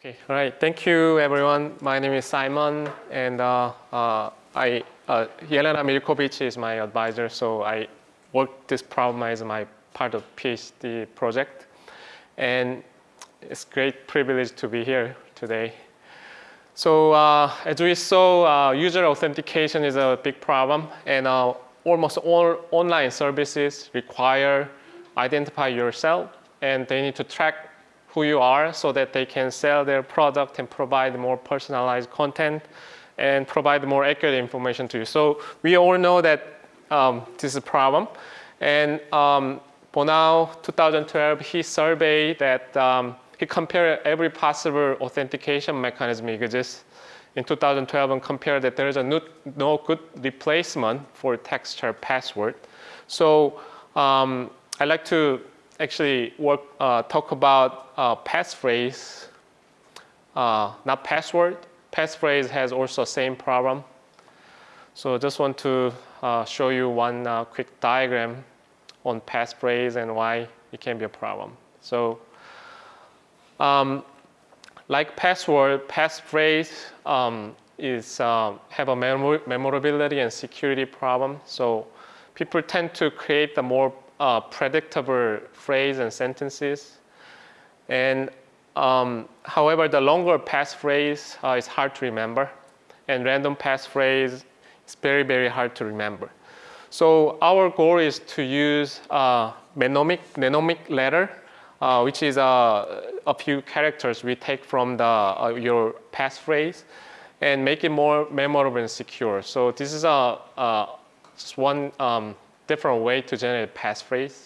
Okay, all right. Thank you, everyone. My name is Simon, and uh, uh, I uh, Jelena Mirkovic is my advisor. So I worked this problem as my part of PhD project, and it's great privilege to be here today. So uh, as we saw, uh, user authentication is a big problem, and uh, almost all online services require identify yourself, and they need to track who you are so that they can sell their product and provide more personalized content and provide more accurate information to you. So we all know that um, this is a problem. And um, Bonneau 2012, he surveyed that um, he compared every possible authentication mechanism exists in 2012 and compared that there is a no, no good replacement for texture password. So um, I like to actually work, uh, talk about uh, passphrase, uh, not password. Passphrase has also same problem. So I just want to uh, show you one uh, quick diagram on passphrase and why it can be a problem. So um, like password, passphrase um, is uh, have a memor memorability and security problem. So people tend to create the more uh, predictable phrase and sentences. And um, however, the longer passphrase uh, is hard to remember. And random passphrase is very, very hard to remember. So our goal is to use uh, mnemonic, mnemonic letter, uh, which is uh, a few characters we take from the, uh, your passphrase and make it more memorable and secure. So this is a, uh, just one um, different way to generate passphrase.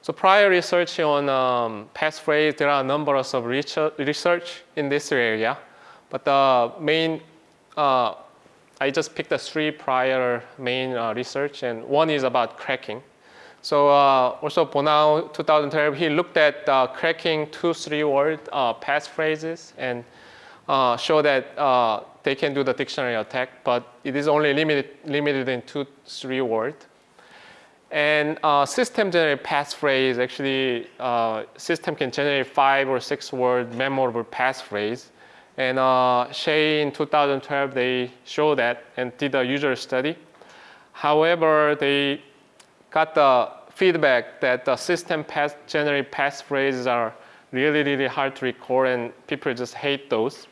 So prior research on um, passphrase, there are a number of research in this area. But the main, uh, I just picked the three prior main uh, research, and one is about cracking. So uh, also Bonneau 2012, he looked at uh, cracking two, three word uh, passphrases and uh, show that uh, they can do the dictionary attack, but it is only limited, limited in two, three words. And uh, system generate passphrase, actually uh, system can generate five or six word memorable passphrase. And uh, in 2012, they showed that and did a user study. However, they got the feedback that the system pass generate passphrases are really, really hard to record and people just hate those.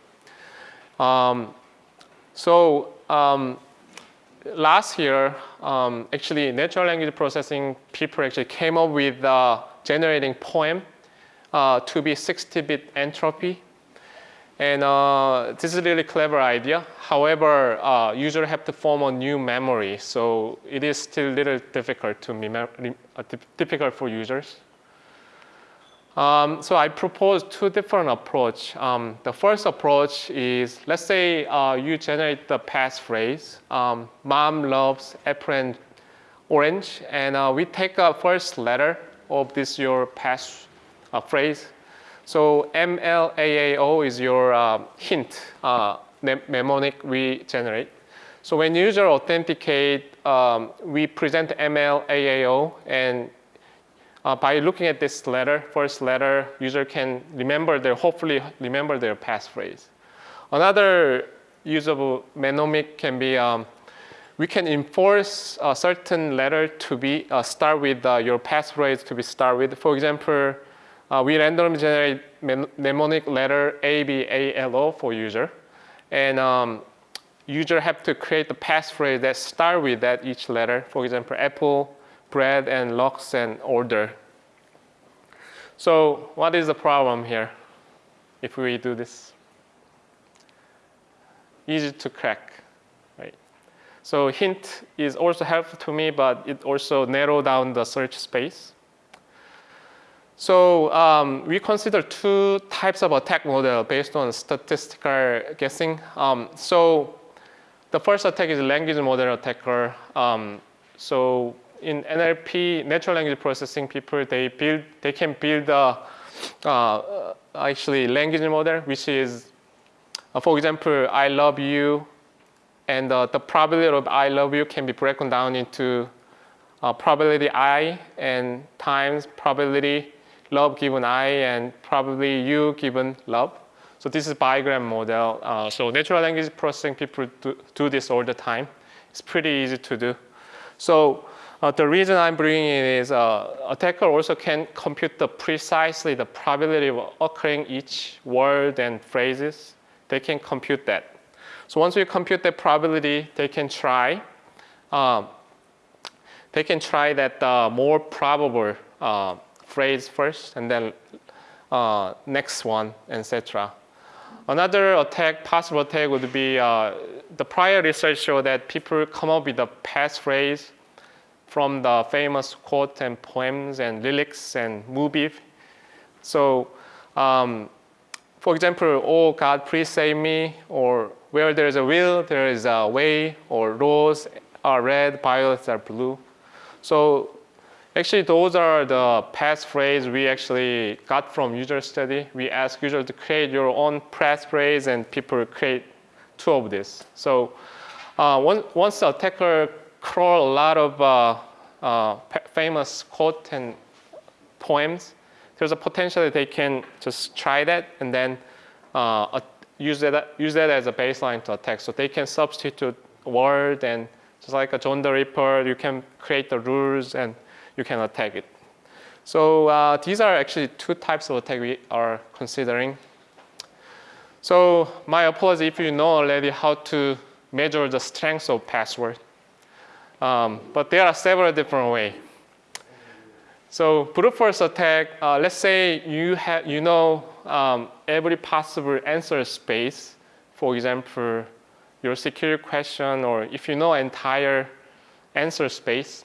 Um, so um, last year, um, actually natural language processing people actually came up with uh, generating poem uh, to be 60-bit entropy. And uh, this is a really clever idea. However, uh, user have to form a new memory. So it is still a little difficult to uh, difficult for users. Um, so I propose two different approach. Um, the first approach is, let's say uh, you generate the passphrase, um, mom loves apple orange, and uh, we take a first letter of this your pass uh, phrase. So MLAAO is your uh, hint uh, mnemonic we generate. So when user authenticate, um, we present MLAAO and uh, by looking at this letter, first letter, user can remember their, hopefully remember their passphrase. Another usable mnemonic can be, um, we can enforce a certain letter to be uh, start with uh, your passphrase to be start with. For example, uh, we randomly generate mnemonic letter A, B, A, L, O for user. And um, user have to create the passphrase that start with that each letter. For example, apple, bread and locks and order. So what is the problem here if we do this? Easy to crack, right? So hint is also helpful to me, but it also narrow down the search space. So um, we consider two types of attack model based on statistical guessing. Um, so the first attack is language model attacker. Um, so in NLP, natural language processing people, they build, they can build a, uh, actually language model, which is, uh, for example, I love you, and uh, the probability of I love you can be broken down into uh, probability I and times probability love given I and probably you given love. So this is bigram model. Uh, so natural language processing people do, do, this all the time. It's pretty easy to do. So uh, the reason I'm bringing it is uh, attacker also can compute the precisely the probability of occurring each word and phrases. They can compute that. So once you compute the probability, they can try. Um, they can try that uh, more probable uh, phrase first, and then uh, next one, etc. Another attack, possible attack would be uh, the prior research showed that people come up with a passphrase from the famous quote and poems and lyrics and movies. So, um, for example, oh God, please save me, or where there is a will, there is a way, or rose are red, violets are blue. So Actually, those are the passphrase we actually got from user study. We ask user to create your own passphrase and people create two of this. So uh, once the attacker crawl a lot of uh, uh, famous quote and poems, there's a potential that they can just try that and then uh, use, that, use that as a baseline to attack. So they can substitute word and just like a John the Ripper, you can create the rules and you can attack it. So uh, these are actually two types of attack we are considering. So my apology if you know already how to measure the strength of password. Um, but there are several different ways. So brute force attack, uh, let's say you, have, you know um, every possible answer space, for example, your security question, or if you know entire answer space,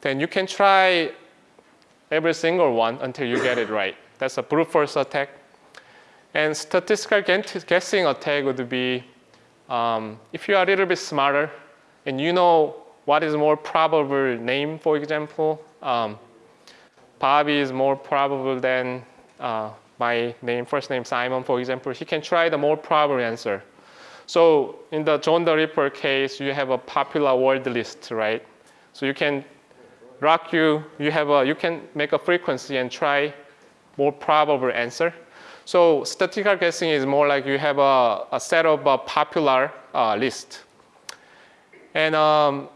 then you can try every single one until you get it right. That's a brute force attack. And statistical guessing attack would be um, if you are a little bit smarter and you know what is more probable name, for example. Um, Bobby is more probable than uh, my name, first name Simon, for example. He can try the more probable answer. So in the John the Ripper case, you have a popular word list, right? So you can RockYou, you, have a, you can make a frequency and try more probable answer. So statistical guessing is more like you have a, a set of a popular uh, list. And um,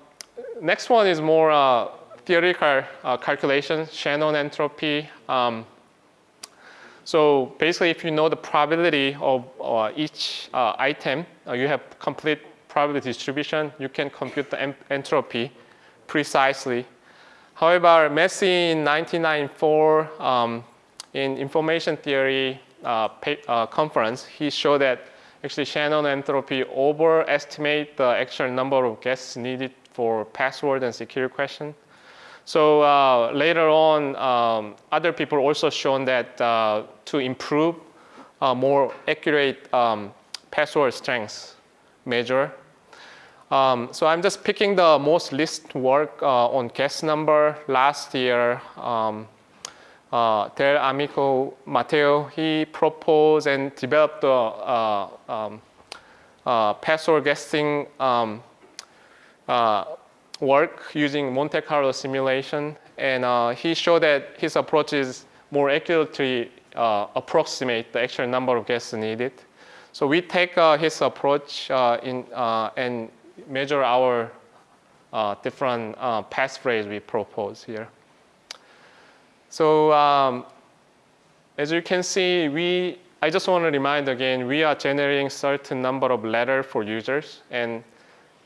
next one is more uh, theoretical uh, calculation, Shannon entropy. Um, so basically, if you know the probability of uh, each uh, item, uh, you have complete probability distribution, you can compute the entropy precisely However, Massey in 1994 um, in information theory uh, conference, he showed that actually Shannon entropy overestimate the actual number of guesses needed for password and security question. So uh, later on, um, other people also shown that uh, to improve uh, more accurate um, password strength measure, um, so I'm just picking the most list work uh, on guest number last year. Um, uh, Dell'Amico Matteo, he proposed and developed the uh, um, uh, password guessing um, uh, work using Monte Carlo simulation. And he showed that his approach is more accurately approximate the actual number of guests needed. So we take his approach in, and measure our different passphrase we propose here. So um, as you can see, we, I just want to remind again, we are generating certain number of letter for users. And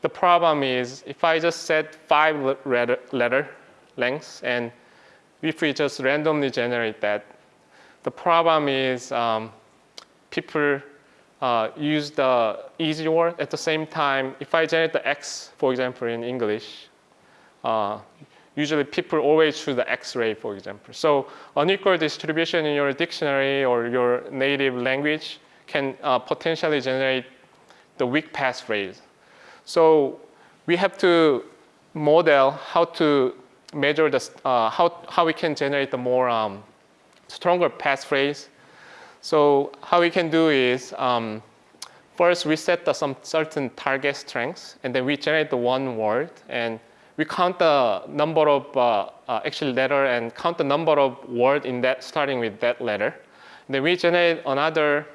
the problem is if I just set five letter, letter lengths and if we just randomly generate that, the problem is um, people uh, use the easy word. At the same time, if I generate the X, for example, in English, uh, usually people always choose the X-ray, for example. So unequal distribution in your dictionary or your native language can uh, potentially generate the weak passphrase. So we have to model how to measure the, uh, how, how we can generate the more um, stronger passphrase so how we can do is um, first we set the, some certain target strengths and then we generate the one word and we count the number of uh, uh, actually letter and count the number of word in that starting with that letter. Then we generate another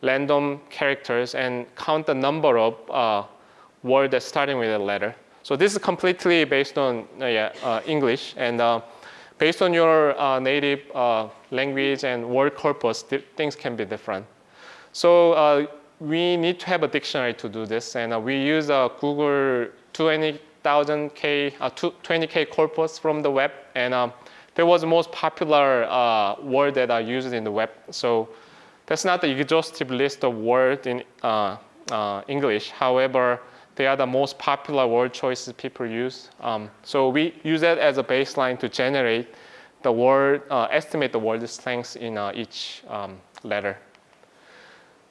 random characters and count the number of uh, word that's starting with a letter. So this is completely based on uh, yeah, uh, English and uh, based on your native language and word corpus, things can be different. So we need to have a dictionary to do this and we use Google 20,000K, 20K corpus from the web and um, that was the most popular word that are used in the web. So that's not the exhaustive list of words in English. However, they are the most popular word choices people use. Um, so we use that as a baseline to generate the word, uh, estimate the word length in uh, each um, letter.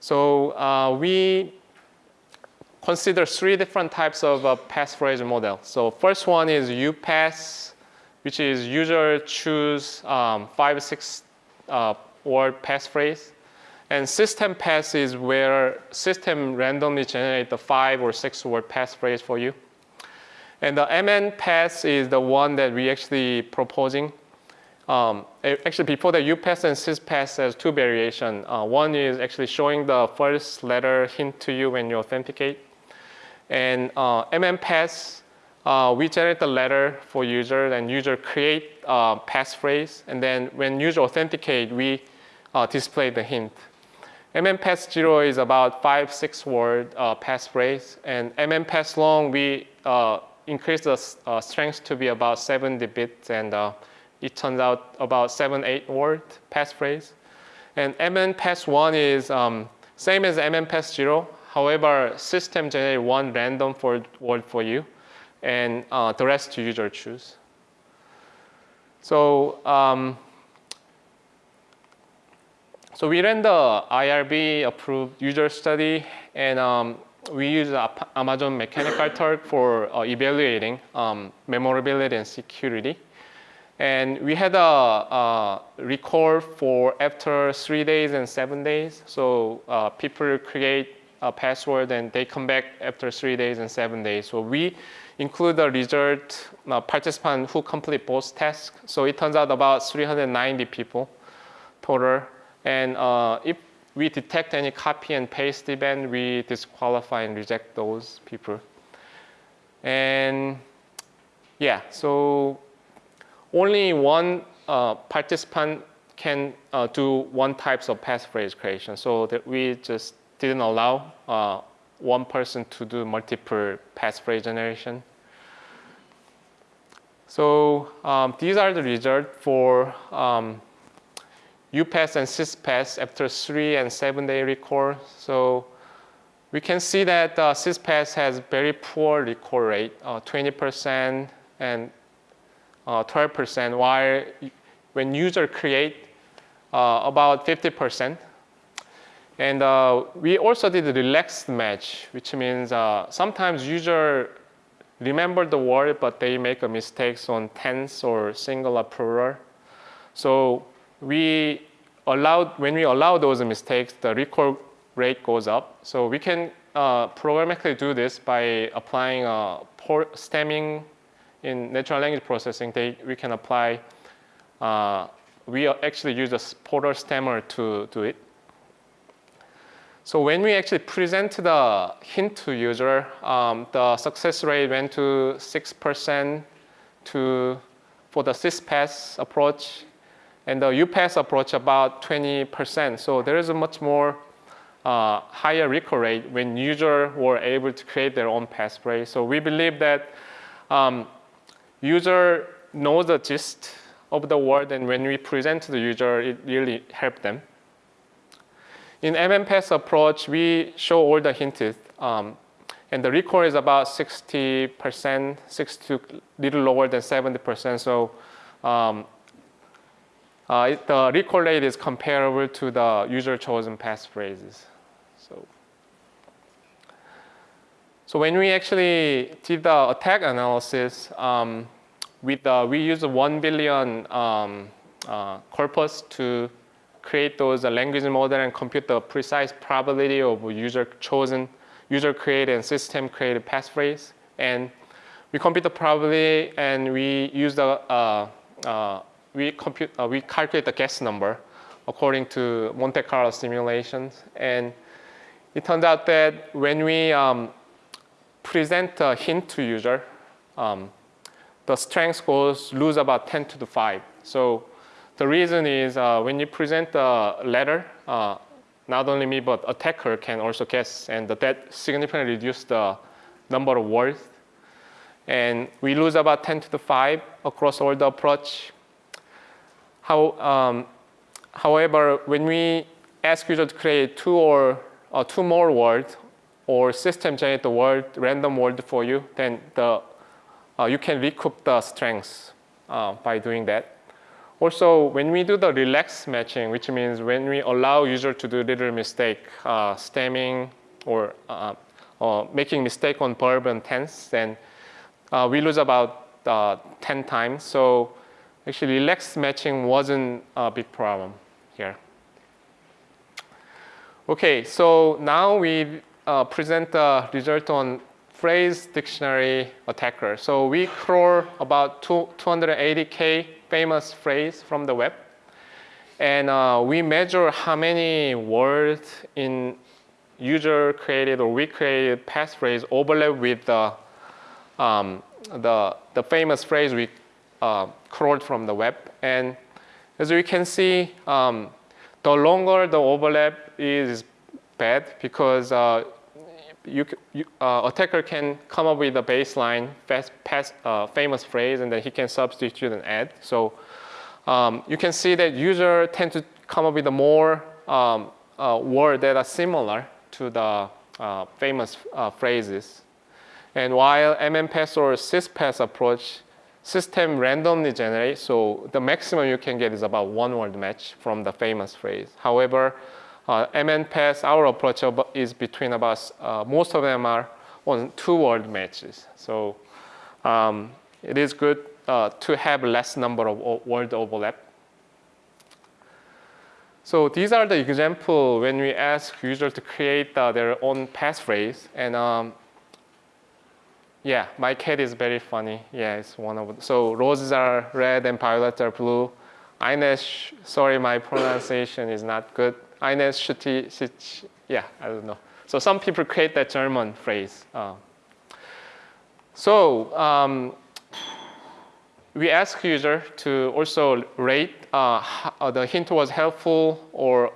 So uh, we consider three different types of uh, passphrase model. So first one is UPass, which is user choose um, five, six uh, word passphrase. And system pass is where system randomly generate the five or six word passphrase for you. And the MN pass is the one that we actually proposing. Um, actually, before the UPass and SysPass, there's two variation. Uh, one is actually showing the first letter hint to you when you authenticate. And uh, MN pass, uh, we generate the letter for user and user create uh, passphrase. And then when user authenticate, we uh, display the hint. MM pass zero is about five, six word uh, passphrase. And MM pass long, we uh, increase the strength to be about 70 bits. And it turns out about seven, eight word passphrase. And MN pass one is um, same as MN pass zero. However, system generate one random word for you. And uh, the rest user choose. So um, so we ran the IRB approved user study and um, we use Amazon Mechanical Turk for uh, evaluating um, memorability and security. And we had a, a, record for after three days and seven days. So uh, people create a password and they come back after three days and seven days. So we include the result uh, participant who complete both tasks. So it turns out about 390 people total and uh, if we detect any copy and paste event, we disqualify and reject those people. And yeah, so only one uh, participant can uh, do one types of passphrase creation. So that we just didn't allow uh, one person to do multiple passphrase generation. So um, these are the results for um, UPass and SysPass after three and seven day recall. So we can see that uh, SysPass has very poor recall rate, 20% uh, and 12%, uh, while when user create uh, about 50%. And uh, we also did a relaxed match, which means uh, sometimes user remember the word, but they make a mistakes on tense or singular plural. So we allowed, when we allow those mistakes, the recall rate goes up. So we can uh, programmatically do this by applying Porter stemming in natural language processing. They, we can apply, uh, we actually use a porter stemmer to do it. So when we actually present the hint to user, um, the success rate went to 6% to, for the SysPass approach and the UPass approach about 20%. So there is a much more uh, higher recall rate when users were able to create their own passphrase. So we believe that um, user knows the gist of the word and when we present to the user, it really helps them. In MMPass approach, we show all the hints um, and the recall is about 60%, 60 little lower than 70%. So um, uh, it, the recall rate is comparable to the user chosen passphrases. So, so when we actually did the attack analysis, um, with we use 1 billion um, uh, corpus to create those uh, language model and compute the precise probability of user chosen, user created and system created passphrase. And we compute the probability and we use the uh, uh, we compute uh, we calculate the guess number according to Monte Carlo simulations and it turns out that when we um, present a hint to user um, the strength goes lose about 10 to the 5 so the reason is uh, when you present a letter uh, not only me but attacker can also guess and that significantly reduce the number of words and we lose about 10 to the 5 across all the approach. How, um, however, when we ask user to create two or uh, two more words or system generate the word, random word for you, then the, uh, you can recoup the strengths uh, by doing that. Also, when we do the relax matching, which means when we allow user to do little mistake, uh, stemming or uh, making mistake on verb and tense, then uh, we lose about uh, 10 times. So actually relax matching wasn't a big problem here. Okay, so now we uh, present the result on phrase dictionary attacker. So we crawl about 280K famous phrase from the web. And uh, we measure how many words in user created or we created passphrase overlap with the um, the, the famous phrase we uh, crawled from the web. And as you can see, um, the longer the overlap is bad because uh, you, you uh, attacker can come up with a baseline fast, past, uh, famous phrase and then he can substitute and add. So um, you can see that user tend to come up with a more um, uh, word that are similar to the uh, famous phrases. And while MMPass or SysPass approach, system randomly generates, so the maximum you can get is about one word match from the famous phrase. However, uh, MNPass, our approach is between about, uh, most of them are on two word matches. So um, it is good uh, to have less number of word overlap. So these are the example when we ask user to create uh, their own passphrase. And um, yeah, my cat is very funny. Yeah, it's one of, so roses are red and violets are blue. Ines, sorry, my pronunciation is not good. Schutti, yeah, I don't know. So some people create that German phrase. Uh, so um, we ask user to also rate uh, how the hint was helpful or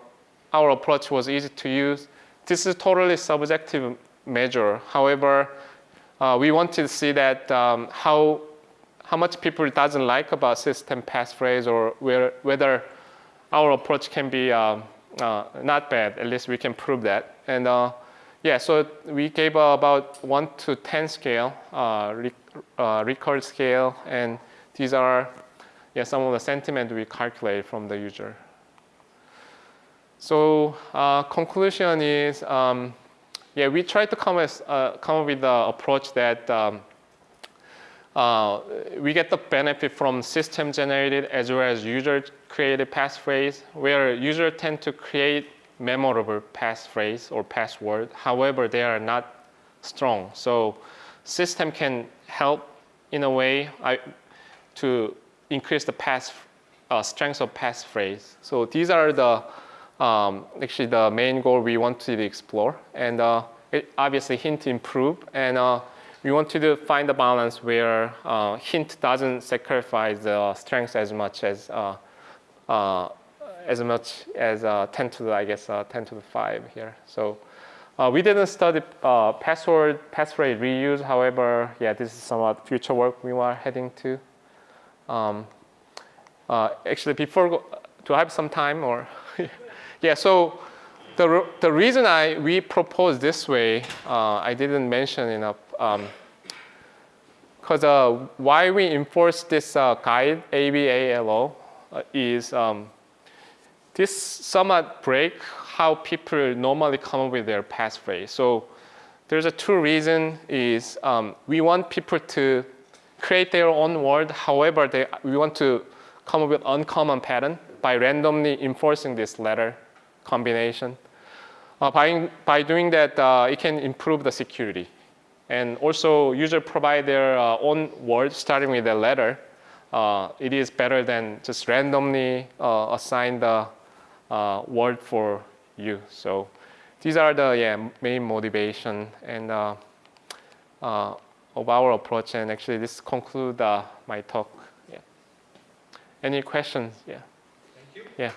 our approach was easy to use. This is totally subjective measure. However, uh, we want to see that um, how, how much people doesn't like about system passphrase or where, whether our approach can be uh, uh, not bad, at least we can prove that. And uh, yeah, so we gave about one to 10 scale, uh, rec uh, record scale, and these are yeah, some of the sentiment we calculate from the user. So conclusion is um, yeah, we try to come, as, uh, come up with the approach that um, uh, we get the benefit from system generated as well as user created passphrase, where users tend to create memorable passphrase or password. However, they are not strong. So system can help in a way I, to increase the pass, uh, strength of passphrase. So these are the um, actually the main goal we want to explore. And uh, obviously hint improve. And uh, we want to find a balance where uh, hint doesn't sacrifice the strength as much as uh, as much as uh, 10 to the, I guess 10 to the 5 here. So we didn't study password passphrase reuse. However, yeah, this is somewhat future work we are heading to. Um, actually, before do I have some time or? Yeah, so the, the reason I, we propose this way, uh, I didn't mention enough. Because um, uh, why we enforce this uh, guide, ABALO, uh, is um, this somewhat break how people normally come up with their passphrase. So there's a two reason is um, we want people to create their own word. However, they, we want to come up with uncommon pattern by randomly enforcing this letter combination. Uh, by, by doing that, uh, it can improve the security. And also, user provide their uh, own word starting with a letter. Uh, it is better than just randomly uh, assign the uh, word for you. So these are the yeah, main motivation and uh, uh, of our approach. And actually, this conclude uh, my talk. Yeah. Any questions? Yeah. Thank you. Yeah.